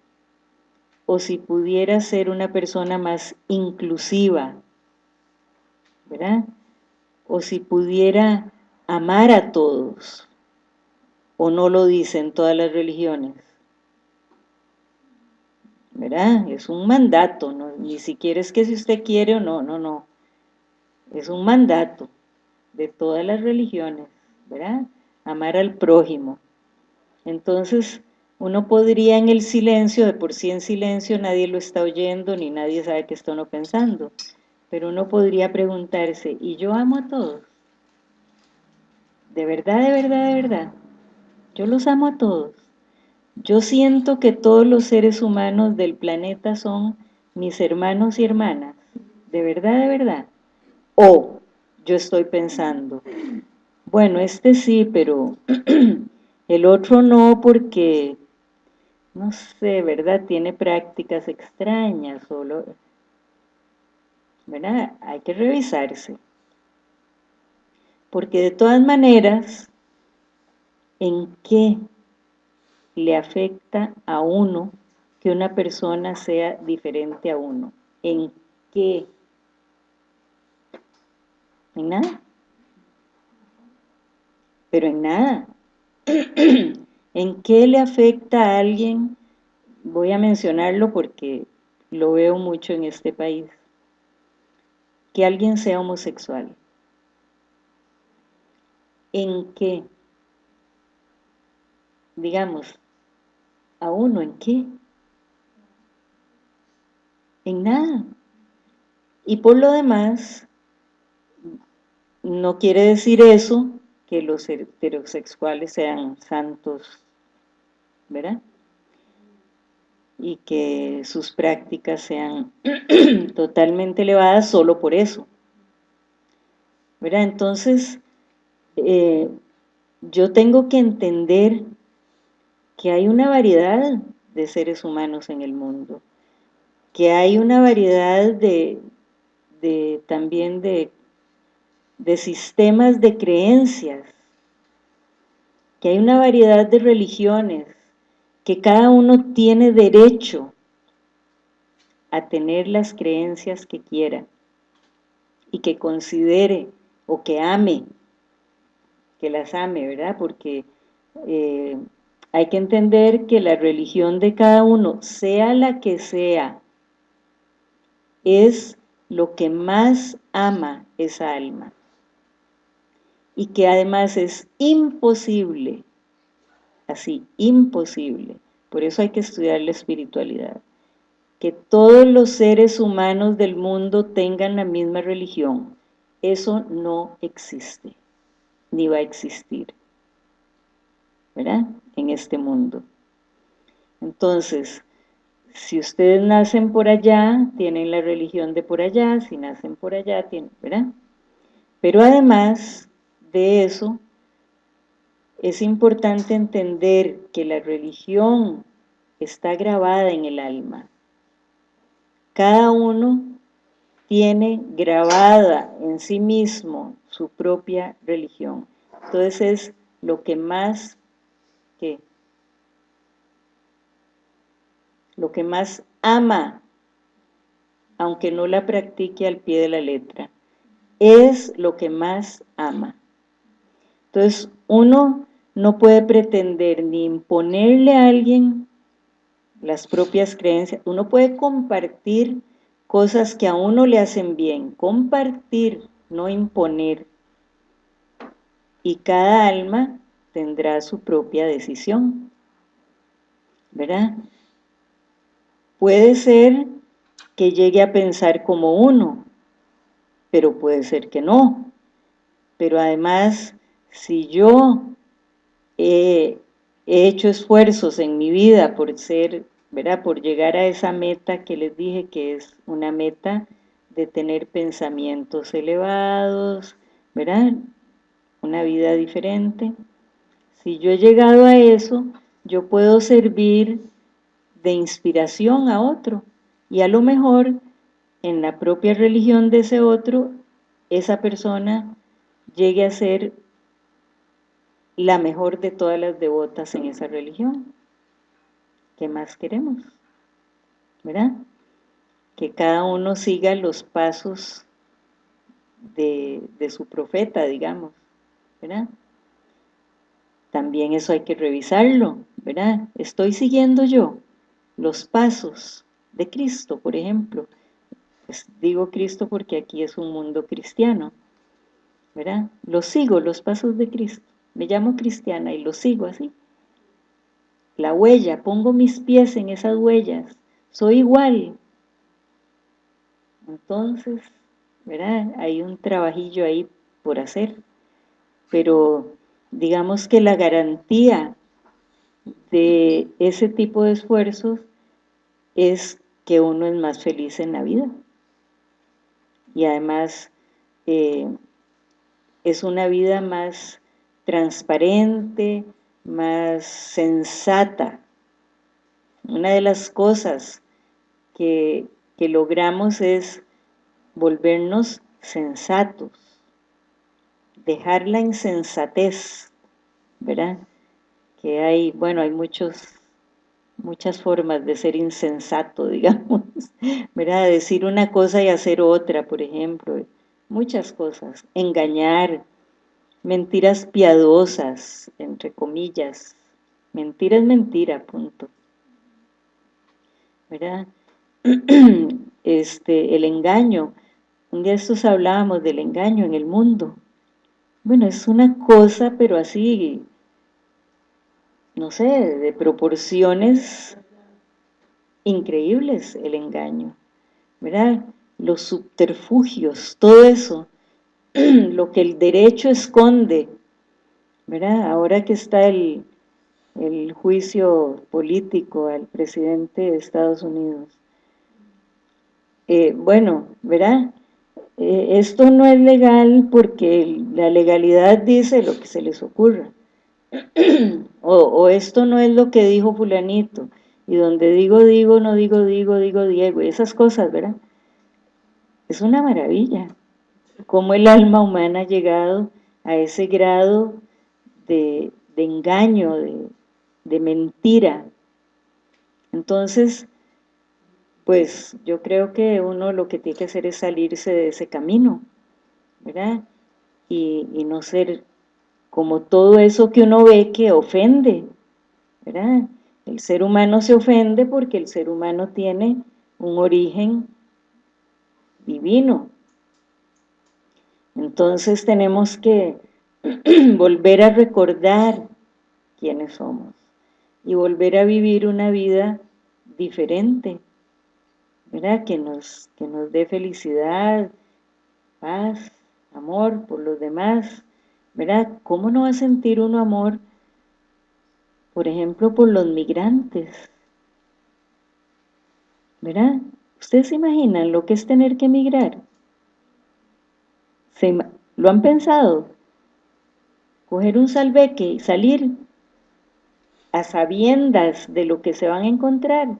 o si pudiera ser una persona más inclusiva, ¿verdad? O si pudiera amar a todos, o no lo dicen todas las religiones. ¿Verdad? Es un mandato, ni siquiera es que si usted quiere o no, no, no. Es un mandato de todas las religiones, ¿verdad? Amar al prójimo. Entonces, uno podría en el silencio, de por sí en silencio nadie lo está oyendo, ni nadie sabe que está uno pensando, pero uno podría preguntarse, ¿y yo amo a todos? ¿De verdad, de verdad, de verdad? Yo los amo a todos. Yo siento que todos los seres humanos del planeta son mis hermanos y hermanas. ¿De verdad, de verdad? O yo estoy pensando, bueno, este sí, pero el otro no porque no sé, ¿verdad? Tiene prácticas extrañas, solo, ¿verdad? Hay que revisarse. Porque de todas maneras, ¿en qué le afecta a uno que una persona sea diferente a uno? ¿En qué? ¿En nada? Pero en nada. ¿En qué le afecta a alguien? Voy a mencionarlo porque lo veo mucho en este país. Que alguien sea homosexual. ¿En qué? Digamos, ¿a uno en qué? En nada. Y por lo demás, no quiere decir eso que los heterosexuales sean santos, ¿verdad? Y que sus prácticas sean totalmente elevadas solo por eso. ¿Verdad? Entonces, eh, yo tengo que entender que hay una variedad de seres humanos en el mundo, que hay una variedad de, de también de de sistemas de creencias, que hay una variedad de religiones, que cada uno tiene derecho a tener las creencias que quiera y que considere o que ame, que las ame, ¿verdad? Porque eh, hay que entender que la religión de cada uno, sea la que sea, es lo que más ama esa alma. Y que además es imposible, así, imposible, por eso hay que estudiar la espiritualidad, que todos los seres humanos del mundo tengan la misma religión, eso no existe, ni va a existir, ¿verdad? En este mundo. Entonces, si ustedes nacen por allá, tienen la religión de por allá, si nacen por allá, ¿verdad? Pero además, de eso, es importante entender que la religión está grabada en el alma. Cada uno tiene grabada en sí mismo su propia religión. Entonces es lo que más, Lo que más ama, aunque no la practique al pie de la letra, es lo que más ama. Entonces, uno no puede pretender ni imponerle a alguien las propias creencias. Uno puede compartir cosas que a uno le hacen bien. Compartir, no imponer. Y cada alma tendrá su propia decisión. ¿Verdad? Puede ser que llegue a pensar como uno, pero puede ser que no. Pero además si yo he hecho esfuerzos en mi vida por ser, ¿verdad? Por llegar a esa meta que les dije que es una meta de tener pensamientos elevados, ¿verdad? Una vida diferente. Si yo he llegado a eso, yo puedo servir de inspiración a otro. Y a lo mejor en la propia religión de ese otro, esa persona llegue a ser la mejor de todas las devotas en esa religión. ¿Qué más queremos? ¿Verdad? Que cada uno siga los pasos de, su profeta, digamos. ¿Verdad? También eso hay que revisarlo, ¿verdad? Estoy siguiendo yo los pasos de Cristo, por ejemplo. Pues digo Cristo porque aquí es un mundo cristiano, ¿verdad? Lo sigo, los pasos de Cristo. Me llamo cristiana y lo sigo así. La huella, pongo mis pies en esas huellas. Soy igual. Entonces, ¿verdad? Hay un trabajillo ahí por hacer. Pero digamos que la garantía de ese tipo de esfuerzos es que uno es más feliz en la vida. Y además eh, es una vida más transparente, más sensata. Una de las cosas que, que logramos es volvernos sensatos, dejar la insensatez, ¿verdad? Que hay, bueno, hay muchos, muchas formas de ser insensato, digamos, ¿verdad? Decir una cosa y hacer otra, por ejemplo, muchas cosas, engañar, mentiras piadosas, entre comillas, mentira es mentira, punto, ¿verdad? Este, el engaño, un día estos hablábamos del engaño en el mundo, bueno, es una cosa, pero así, no sé, de proporciones increíbles el engaño, ¿verdad? Los subterfugios, todo eso, lo que el derecho esconde, ¿verdad? Ahora que está el, juicio político al presidente de Estados Unidos. Eh, bueno, ¿verdad? Eh, esto no es legal porque la legalidad dice lo que se les ocurra. o, esto no es lo que dijo fulanito. Y donde digo, digo, no digo, digo, digo, Diego. esas cosas, ¿verdad? Es una maravilla. Cómo el alma humana ha llegado a ese grado de, engaño, de, de mentira. Entonces, pues yo creo que uno lo que tiene que hacer es salirse de ese camino, ¿verdad? Y, no ser como todo eso que uno ve que ofende, ¿verdad? El ser humano se ofende porque el ser humano tiene un origen divino. Entonces tenemos que volver a recordar quiénes somos y volver a vivir una vida diferente, ¿verdad? Que nos, que nos dé felicidad, paz, amor por los demás, ¿verdad? ¿Cómo no va a sentir uno amor, por ejemplo, por los migrantes? ¿Verdad? ¿Ustedes se imaginan lo que es tener que emigrar? ¿Se, ¿Lo han pensado? Coger un salveque y salir a sabiendas de lo que se van a encontrar.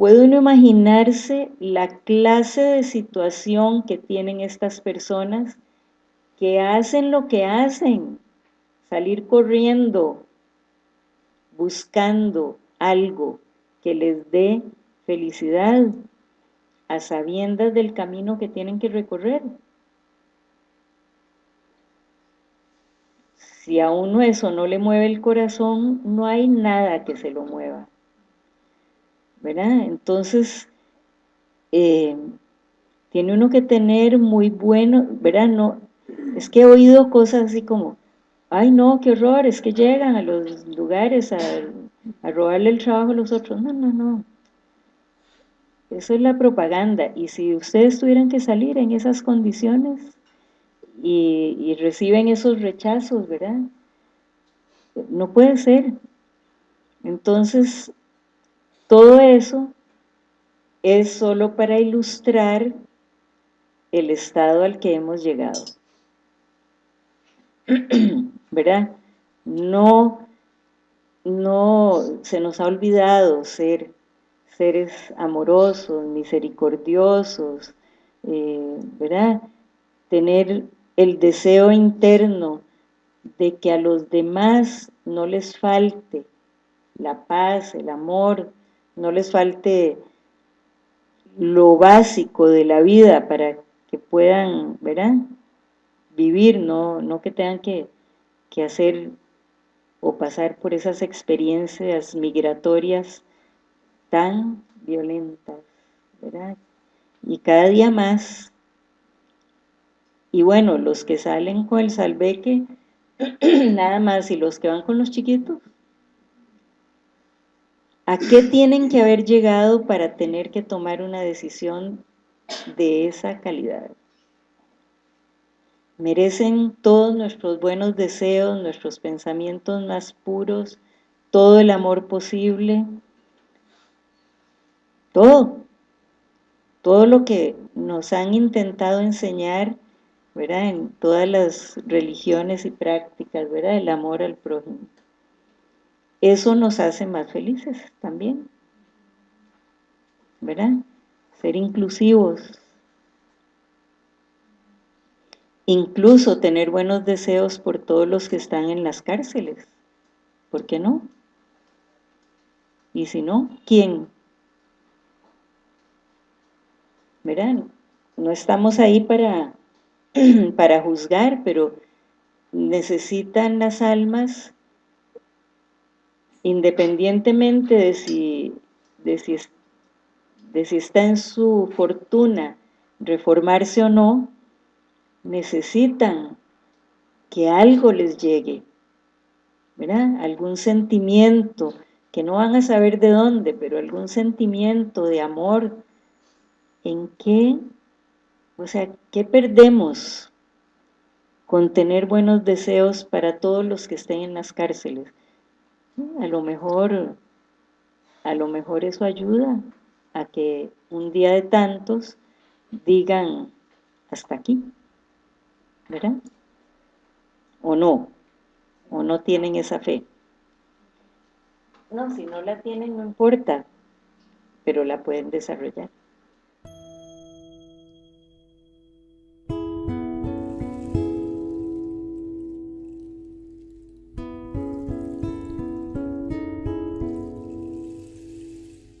¿Puede uno imaginarse la clase de situación que tienen estas personas que hacen lo que hacen? Salir corriendo, buscando algo que les dé felicidad, a sabiendas del camino que tienen que recorrer. Si a uno eso no le mueve el corazón, no hay nada que se lo mueva. ¿Verdad? Entonces, eh, tiene uno que tener muy bueno, ¿verdad? No, es que he oído cosas así como, ay no, qué horror, es que llegan a los lugares a, a robarle el trabajo a los otros. No, no, no. Eso es la propaganda. Y si ustedes tuvieran que salir en esas condiciones, y, y reciben esos rechazos, ¿verdad? No puede ser. Entonces, todo eso es solo para ilustrar el estado al que hemos llegado. ¿Verdad? No, no se nos ha olvidado ser seres amorosos, misericordiosos, eh, ¿verdad? Tener el deseo interno de que a los demás no les falte la paz, el amor, no les falte lo básico de la vida para que puedan, ¿verdad? Vivir, no, no que tengan que, que hacer o pasar por esas experiencias migratorias tan violentas, ¿verdad? Y cada día más. Y bueno, los que salen con el salveque, nada más, y los que van con los chiquitos, ¿a qué tienen que haber llegado para tener que tomar una decisión de esa calidad? Merecen todos nuestros buenos deseos, nuestros pensamientos más puros, todo el amor posible, todo, todo lo que nos han intentado enseñar, ¿verdad? En todas las religiones y prácticas, ¿verdad? El amor al prójimo. Eso nos hace más felices también, ¿verdad? Ser inclusivos, incluso tener buenos deseos por todos los que están en las cárceles. ¿Por qué no? Y si no, ¿quién? ¿Verdad? No estamos ahí para, para juzgar, pero necesitan las almas, independientemente de si, de si, de si está en su fortuna reformarse o no, necesitan que algo les llegue, ¿verdad? Algún sentimiento, que no van a saber de dónde, pero algún sentimiento de amor, ¿en qué? O sea, ¿qué perdemos con tener buenos deseos para todos los que estén en las cárceles? A lo mejor, a lo mejor eso ayuda a que un día de tantos digan hasta aquí. ¿verdad? ¿O no? ¿O no tienen esa fe? No, si no la tienen no importa, pero la pueden desarrollar.